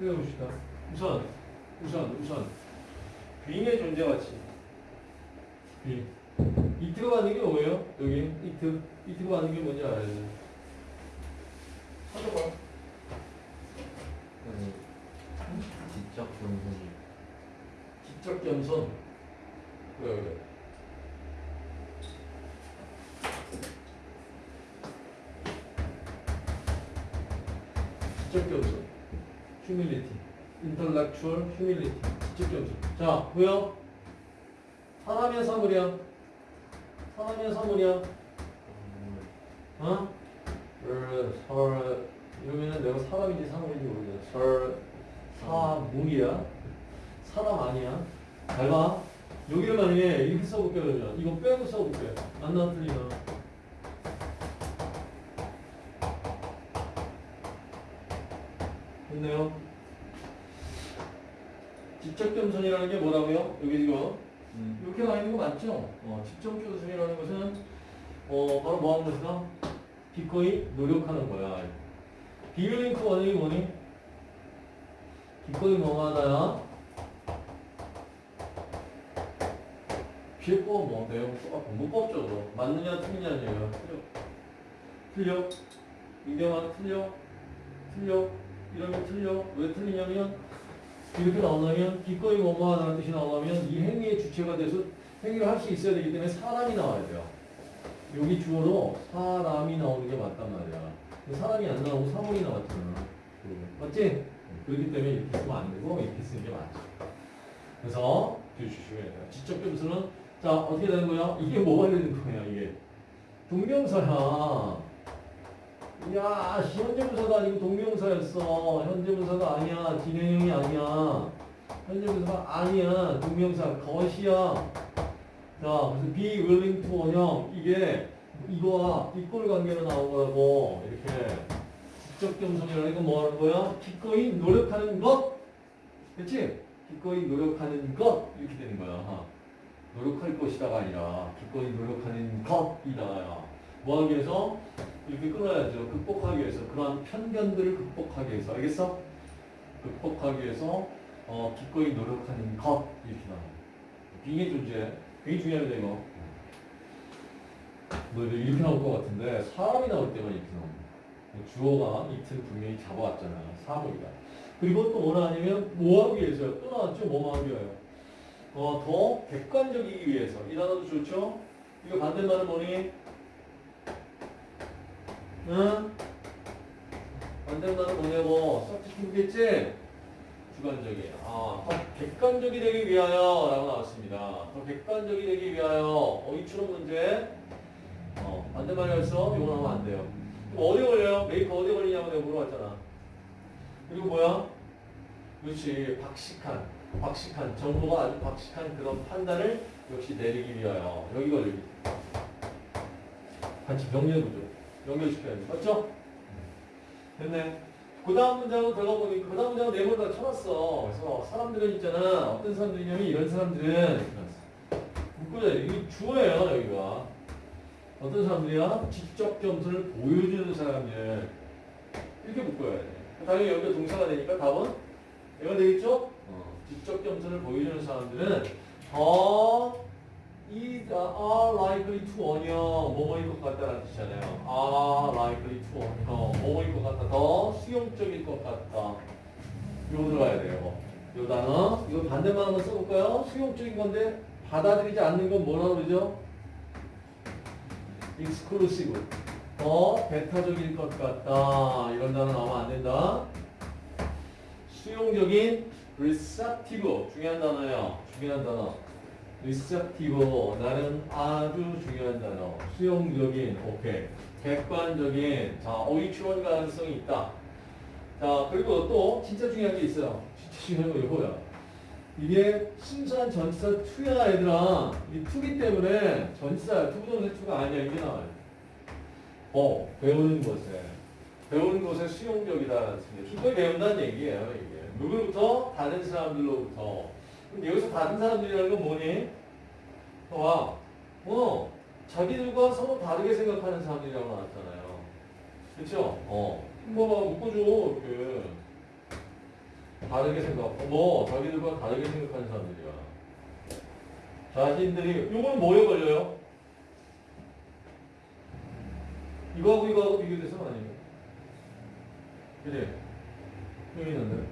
해 봅시다. 우선, 우선, 우선. 빙의 존재 가치. 빙. 이트가 받는 게 뭐예요? 여기, 이트. 이트가 받는 게 뭔지 알아야 돼. 찾아봐. 아니 지적 변분이 지적 겸손. 그래, 그래. 지적 겸손. Humility. intellectual humility. 겸손. 자, 뭐야? 사람이야, 사물이야? 사람이야, 사물이야? 어? 설, 설, 이러면은 내가 사람인지 사물인지 모르겠어. 설, 사물이야? 사람 아니야? 잘 봐. 여기를 만약에 이렇게 써볼게, 그러면. 이거 빼고 써볼게. 안 틀리나? 됐네요. 직접 겸손이라는 게 뭐라고요? 여기 이거. 음. 이렇게 나와 있는 거 맞죠? 어, 직접 겸손이라는 것은 어, 바로 뭐 하는 것이다? 기꺼이 노력하는 거야. 비밀링크 원인이 뭐니? 기꺼이 뭐하다야? 피해법 뭐 내용 똑같고 문법적으로 맞느냐 틀리냐는 얘기야. 틀려. 틀려. 이게만 틀려. 틀려. 이러면 틀려. 왜 틀리냐면 이렇게 나오려면 기꺼이 뭐뭐하다는 뜻이 나오려면 이 행위의 주체가 돼서 행위를 할 수 있어야 되기 때문에 사람이 나와야 돼요. 여기 주어로 사람이 나오는 게 맞단 말이야. 사람이 안 나오고 사물이 나왔잖아. 맞지? 그렇기 때문에 이렇게 쓰면 안 되고 이렇게 쓰는 게 맞죠. 그래서 주시셔야 돼요. 지적 점수는 자 어떻게 되는 거야? 이게 뭐가 되는 거야 이게? 동명사야. 야, 씨, 현재분사가 아니고 동명사였어. 현재분사가 아니야. 진행형이 아니야. 현재분사가 아니야. 동명사 것이야. 자, 그래서 be willing to 원형 이게 이거와 이꼴 관계로 나온 거라고 이렇게 직접 겸손이라는 건 뭐 하는 거야? 기꺼이 노력하는 것. 그치? 기꺼이 노력하는 것 이렇게 되는 거야. 노력할 것이다가 아니라 기꺼이 노력하는 것이다. 뭐 하기 위해서? 이렇게 끊어야죠. 극복하기 위해서. 그러한 편견들을 극복하기 위해서. 알겠어? 극복하기 위해서 어, 기꺼이 노력하는 것 이렇게 나와. 빙의 존재. 굉장히 중요합니다 이거. 뭐 이렇게 나올 것 같은데 사람이 나올 때만 이렇게 나옵니다. 주어가 이틀 분명히 잡아왔잖아요. 사물이다. 그리고 또 뭐라 하냐면 뭐 하기 위해서요? 또 나왔죠? 뭐뭐 하기 위해요? 어, 더 객관적이기 위해서. 이 단어도 좋죠? 이거 반대말은 뭐니? 응? 반대말은 뭐냐고? 썩지겠지 주관적이. 아, 더 객관적이 되기 위하여 라고 나왔습니다. 더 객관적이 되기 위하여. 어휘추론 문제. 어, 반대말이었어? 이거 나오면 안 돼요. 그럼 어디 걸려요? make가 어디 걸리냐고 내가 물어봤잖아. 그리고 뭐야? 그렇지. 박식한. 박식한. 정보가 아주 박식한 그런 판단을 역시 내리기 위하여. 여기 걸리기. 같이 병렬 구조. 연결시켜야 돼. 맞죠? 됐네. 그 다음 문장으로 들어가 보니까, 그 다음 문장은 네번 다 쳐놨어. 그래서 사람들은 있잖아. 어떤 사람들이냐면 이런 사람들은, 묶어야 돼. 이게 주어예요, 여기가. 어떤 사람들이야? 직접 점수를 보여주는 사람들. 이렇게 묶어야 돼. 당연히 여기가 동사가 되니까 답은 얘가 되겠죠? 어. 직접 점수를 보여주는 사람들은 더 is are likely to 원형 뭐뭐일 것 같다라는 뜻이잖아요. are likely to 원형 뭐뭐일 것 같다. 더 수용적일 것 같다. 이거 들어가야 돼요. 이 단어 이거 반대만 한번 써볼까요? 수용적인 건데 받아들이지 않는 건 뭐라고 그러죠? exclusive 더 배타적일 것 같다. 이런 단어 나오면 안 된다. 수용적인 receptive 중요한 단어예요. 중요한 단어. Receptive 나는 아주 중요한 단어. 수용적인 오케이. 객관적인 자 추론 가능성이 있다. 자 그리고 또 진짜 중요한 게 있어요. 진짜 중요한 거 이거야. 이게 순수한 전치사 to야 얘들아. 이 to기 때문에 전치사야. to부정사 to가 아니야. 이게 나와요. 어, 배우는 곳에. 배우는 곳에 수용적이다라는 뜻입니다. 배운다는 얘기예요, 이게. 누구로부터? 다른 사람들로부터. 근데 여기서 다른 사람들이라는 건 뭐니? 와, 어, 자기들과 서로 다르게 생각하는 사람들이라고 나왔잖아요. 그쵸? 어. 뭐, 봐, 묶어줘, 이렇게. 다르게 생각, 뭐 자기들과 다르게 생각하는 사람들이야. 자신들이 이거는 뭐에 걸려요? 이거하고 이거하고 비교돼서 아니에요. 그래? 여기 있는데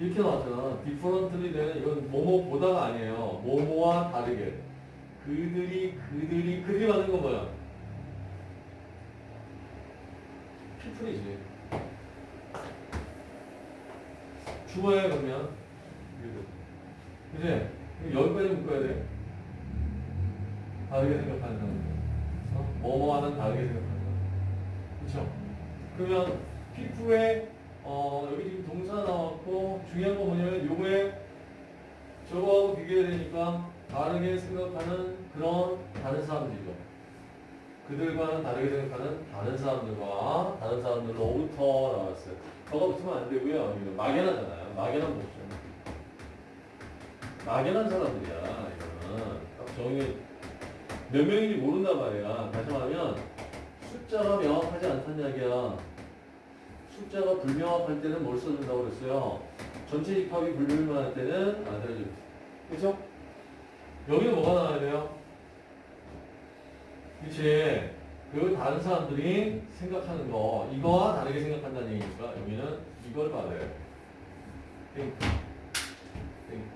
이렇게 나왔잖아. 되는 이건 뭐뭐보다가 아니에요. 뭐뭐와 다르게. 그들이 그들이 그들이 맞는 건 뭐야? 피플이지. 주어에 그러면 그지? 여기까지 묶어야 돼. 다르게 생각하는. 어? 뭐뭐와는 다르게 생각하는. 그렇죠? 그러면 피부에 어, 여기 지금 동사 중요한 건 뭐냐면 요거에 저거하고 비교해야 되니까 다르게 생각하는 그런 다른 사람들이죠. 그들과는 다르게 생각하는 다른 사람들과 다른 사람들로부터 나왔어요. 저가 붙으면 안 되고요. 이거 막연하잖아요. 막연한 모션. 막연한 사람들이야. 이거는 딱 정의 몇 명인지 모른단 말이야. 다시 말하면 숫자가 명확하지 않다는 이야기야. 숫자가 불명확할 때는 뭘 써준다고 그랬어요? 전체 집합이 불분명할 때는 안 알려줘. 그죠? 여기는 뭐가 나와야 돼요? 그치? 그 다른 사람들이 생각하는 거, 이거와 다르게 생각한다는 얘기니까 여기는 이걸 받아요. 땡. 땡.